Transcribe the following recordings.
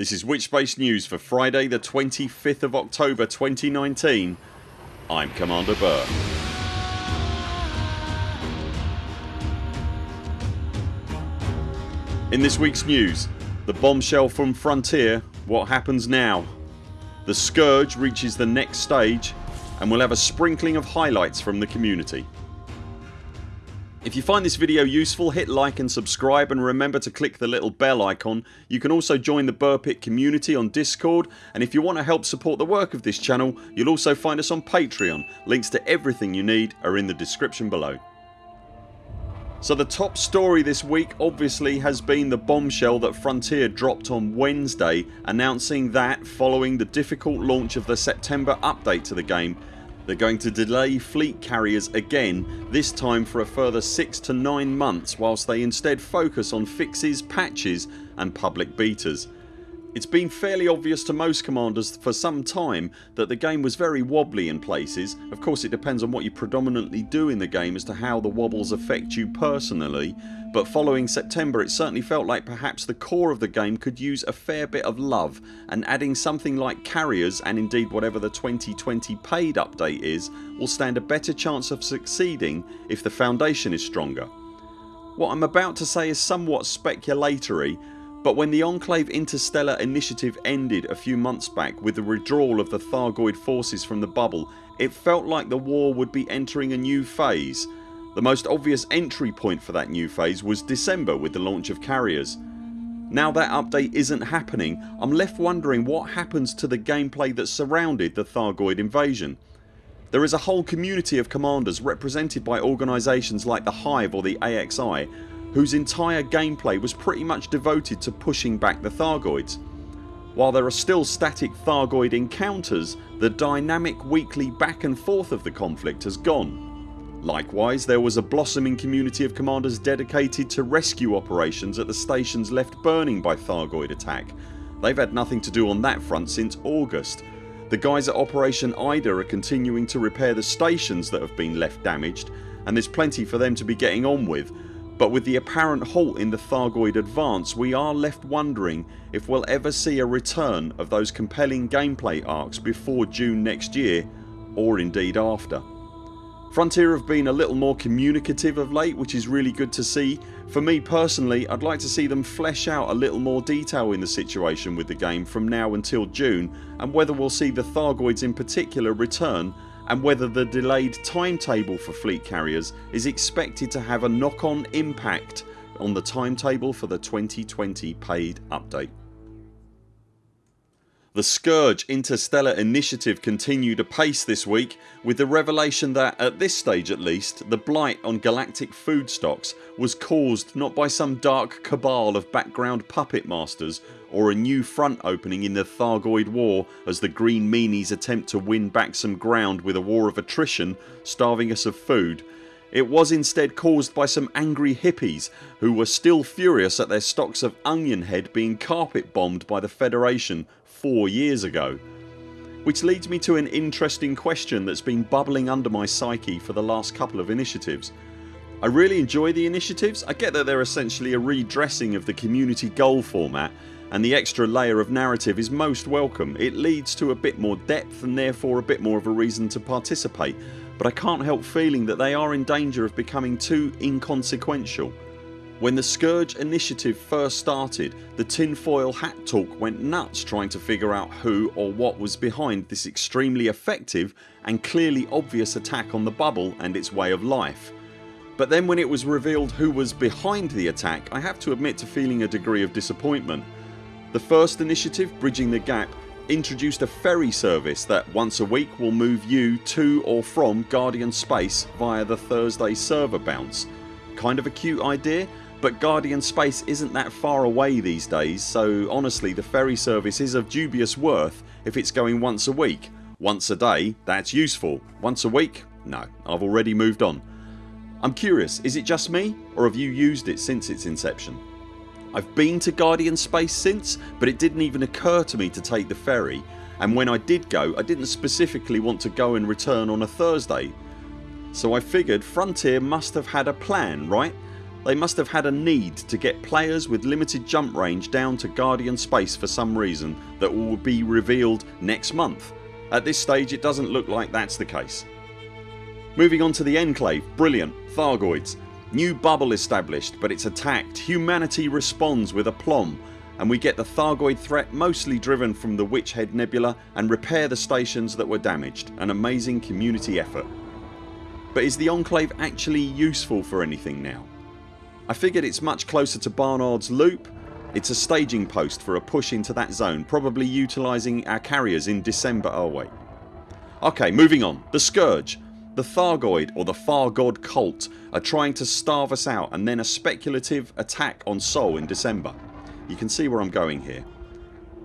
This is Witchbase News for Friday the 25th of October 2019 I'm Commander Buur. In this weeks news The bombshell from Frontier What happens now The Scourge reaches the next stage and we'll have a sprinkling of highlights from the community. If you find this video useful hit like and subscribe and remember to click the little bell icon. You can also join the Buur Pit community on discord and if you want to help support the work of this channel you'll also find us on Patreon. Links to everything you need are in the description below. So the top story this week obviously has been the bombshell that Frontier dropped on Wednesday announcing that following the difficult launch of the September update to the game they're going to delay fleet carriers again this time for a further 6 to 9 months whilst they instead focus on fixes, patches and public betas. It's been fairly obvious to most commanders for some time that the game was very wobbly in places. Of course it depends on what you predominantly do in the game as to how the wobbles affect you personally but following September it certainly felt like perhaps the core of the game could use a fair bit of love and adding something like carriers and indeed whatever the 2020 paid update is will stand a better chance of succeeding if the foundation is stronger. What I'm about to say is somewhat speculatory but when the Enclave Interstellar initiative ended a few months back with the withdrawal of the Thargoid forces from the bubble it felt like the war would be entering a new phase. The most obvious entry point for that new phase was December with the launch of carriers. Now that update isn't happening I'm left wondering what happens to the gameplay that surrounded the Thargoid invasion. There is a whole community of commanders represented by organisations like the Hive or the AXI whose entire gameplay was pretty much devoted to pushing back the Thargoids. While there are still static Thargoid encounters the dynamic weekly back and forth of the conflict has gone. Likewise there was a blossoming community of commanders dedicated to rescue operations at the stations left burning by Thargoid attack. They've had nothing to do on that front since August. The guys at Operation IDA are continuing to repair the stations that have been left damaged and there's plenty for them to be getting on with but with the apparent halt in the Thargoid advance we are left wondering if we'll ever see a return of those compelling gameplay arcs before June next year or indeed after. Frontier have been a little more communicative of late which is really good to see. For me personally I'd like to see them flesh out a little more detail in the situation with the game from now until June and whether we'll see the Thargoids in particular return and whether the delayed timetable for fleet carriers is expected to have a knock on impact on the timetable for the 2020 paid update. The Scourge Interstellar initiative continued apace this week with the revelation that, at this stage at least, the blight on galactic food stocks was caused not by some dark cabal of background puppet masters or a new front opening in the Thargoid war as the green meanies attempt to win back some ground with a war of attrition starving us of food. It was instead caused by some angry hippies who were still furious at their stocks of onion head being carpet bombed by the Federation 4 years ago. Which leads me to an interesting question that's been bubbling under my psyche for the last couple of initiatives. I really enjoy the initiatives. I get that they're essentially a redressing of the community goal format and the extra layer of narrative is most welcome. It leads to a bit more depth and therefore a bit more of a reason to participate but I can't help feeling that they are in danger of becoming too inconsequential. When the Scourge initiative first started the tinfoil hat talk went nuts trying to figure out who or what was behind this extremely effective and clearly obvious attack on the bubble and its way of life. But then when it was revealed who was behind the attack I have to admit to feeling a degree of disappointment. The first initiative, Bridging the Gap, introduced a ferry service that once a week will move you to or from Guardian Space via the Thursday server bounce. Kind of a cute idea but Guardian Space isn't that far away these days so honestly the ferry service is of dubious worth if it's going once a week. Once a day that's useful. Once a week? No I've already moved on. I'm curious is it just me or have you used it since its inception? I've been to Guardian Space since but it didn't even occur to me to take the ferry and when I did go I didn't specifically want to go and return on a Thursday. So I figured Frontier must have had a plan right? They must have had a need to get players with limited jump range down to Guardian space for some reason that will be revealed next month. At this stage it doesn't look like that's the case. Moving on to the Enclave. Brilliant. Thargoids. New bubble established but it's attacked. Humanity responds with aplomb and we get the Thargoid threat mostly driven from the Witch Head Nebula and repair the stations that were damaged. An amazing community effort. But is the Enclave actually useful for anything now? I figured it's much closer to Barnard's Loop. It's a staging post for a push into that zone probably utilising our carriers in December oh wait. Ok moving on. The Scourge. The Thargoid or the Thargod cult are trying to starve us out and then a speculative attack on Sol in December. You can see where I'm going here.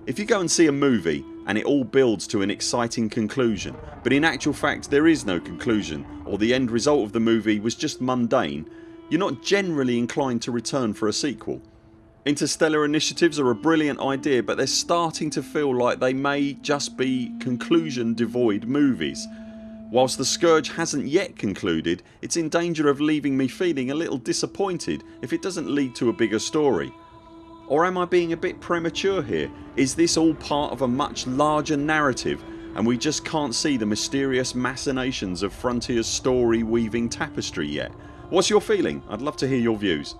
If you go and see a movie and it all builds to an exciting conclusion but in actual fact there is no conclusion or the end result of the movie was just mundane you're not generally inclined to return for a sequel. Interstellar initiatives are a brilliant idea but they're starting to feel like they may just be conclusion devoid movies. Whilst the Scourge hasn't yet concluded it's in danger of leaving me feeling a little disappointed if it doesn't lead to a bigger story. Or am I being a bit premature here? Is this all part of a much larger narrative and we just can't see the mysterious machinations of Frontiers story weaving tapestry yet? What's your feeling? I'd love to hear your views.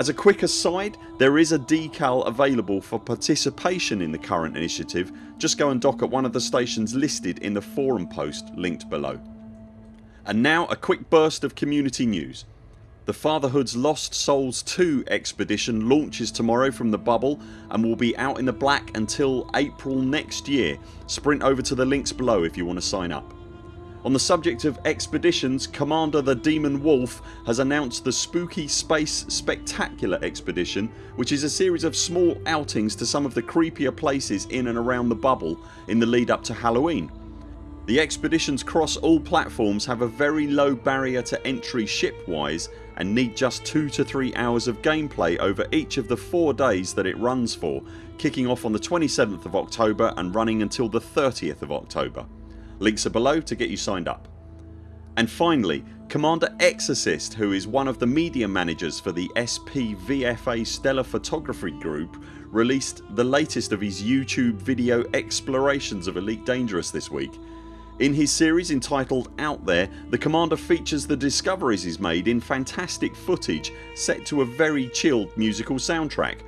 As a quick aside there is a decal available for participation in the current initiative. Just go and dock at one of the stations listed in the forum post linked below. And now a quick burst of community news. The Fatherhood's Lost Souls 2 expedition launches tomorrow from the bubble and will be out in the black until April next year. Sprint over to the links below if you want to sign up. On the subject of expeditions Commander the Demon Wolf has announced the Spooky Space Spectacular expedition which is a series of small outings to some of the creepier places in and around the bubble in the lead up to Halloween. The expeditions cross all platforms have a very low barrier to entry ship wise and need just 2 to 3 hours of gameplay over each of the 4 days that it runs for kicking off on the 27th of October and running until the 30th of October. Links are below to get you signed up. And finally Commander Exorcist who is one of the media managers for the SPVFA Stellar Photography Group released the latest of his YouTube video explorations of Elite Dangerous this week in his series entitled Out There the Commander features the discoveries he's made in fantastic footage set to a very chilled musical soundtrack.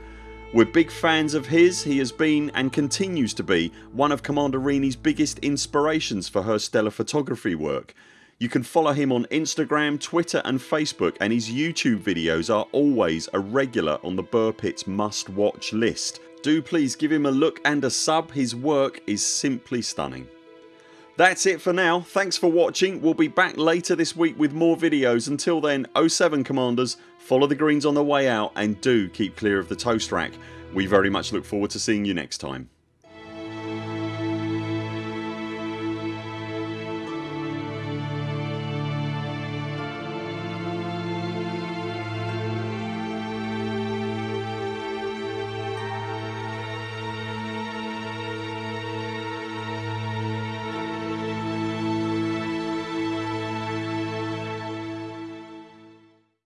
We're big fans of his. He has been and continues to be one of Commander Rini's biggest inspirations for her stellar photography work. You can follow him on Instagram, Twitter and Facebook and his YouTube videos are always a regular on the Buur Pits must watch list. Do please give him a look and a sub. His work is simply stunning. That's it for now. Thanks for watching. We'll be back later this week with more videos. Until then 0 7 CMDRs follow the greens on the way out and do keep clear of the toast rack. We very much look forward to seeing you next time.